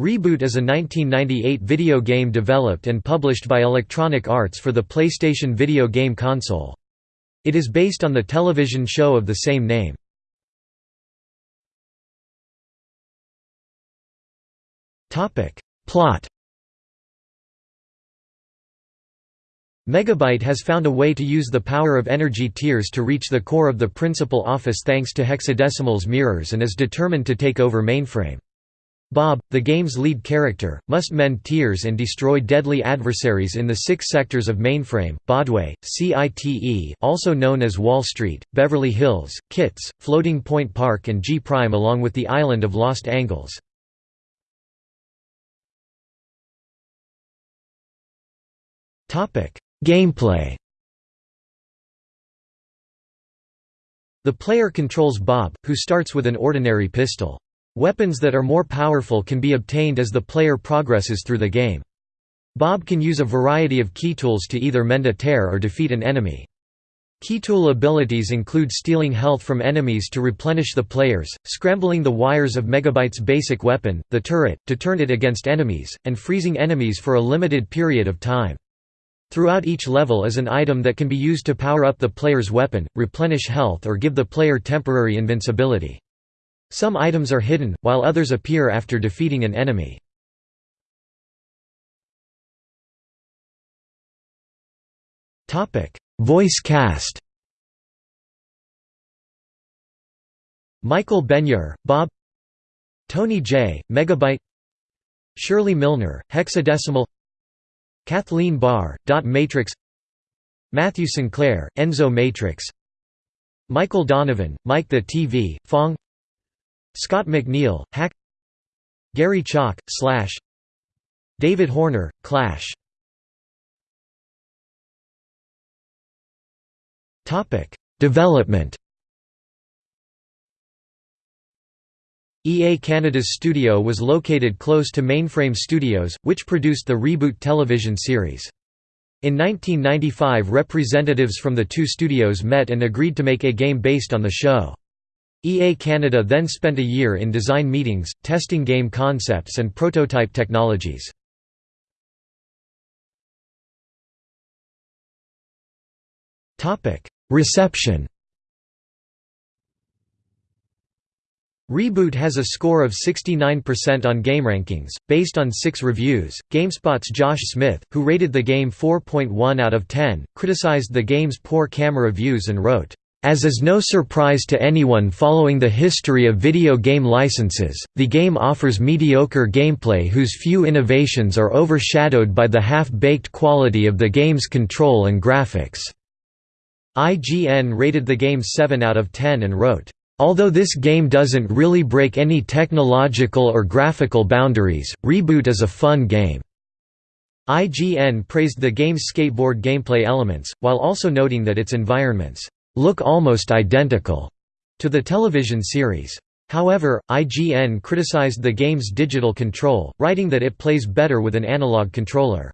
Reboot is a 1998 video game developed and published by Electronic Arts for the PlayStation video game console. It is based on the television show of the same name. Plot Megabyte has found a way to use the power of energy tears to reach the core of the principal office thanks to hexadecimal's mirrors and is determined to take over mainframe. Bob, the game's lead character, must mend tears and destroy deadly adversaries in the six sectors of mainframe, Baudway, CITE also known as Wall Street, Beverly Hills, Kits, Floating Point Park and G-Prime along with the island of Lost Angles. Gameplay The player controls Bob, who starts with an ordinary pistol. Weapons that are more powerful can be obtained as the player progresses through the game. Bob can use a variety of key tools to either mend a tear or defeat an enemy. Keytool abilities include stealing health from enemies to replenish the players, scrambling the wires of Megabyte's basic weapon, the turret, to turn it against enemies, and freezing enemies for a limited period of time. Throughout each level is an item that can be used to power up the player's weapon, replenish health or give the player temporary invincibility. Some items are hidden, while others appear after defeating an enemy. Voice cast. Michael Benyaer, Bob. Tony Jay, Megabyte. Shirley Millner, Hexadecimal. Kathleen Barr, Dot Matrix. Matthew Sinclair, Enzo Matrix. Michael Donovan, Mike the TV, Phong Scott McNeil, Hack Gary Chalk, Slash David Horner, Clash Development EA Canada's studio was located close to Mainframe Studios, which produced the Reboot television series. In 1995 representatives from the two studios met and agreed to make a game based on the show. EA Canada then spent a year in design meetings, testing game concepts and prototype technologies. Reception Reboot has a score of 69% on GameRankings, based on six reviews. GameSpot's Josh Smith, who rated the game 4.1 out of 10, criticized the game's poor camera views and wrote, as is no surprise to anyone following the history of video game licenses, the game offers mediocre gameplay whose few innovations are overshadowed by the half-baked quality of the game's control and graphics." IGN rated the game 7 out of 10 and wrote, Although this game doesn't really break any technological or graphical boundaries, Reboot is a fun game." IGN praised the game's skateboard gameplay elements, while also noting that its environments look almost identical to the television series. However, IGN criticized the game's digital control, writing that it plays better with an analog controller.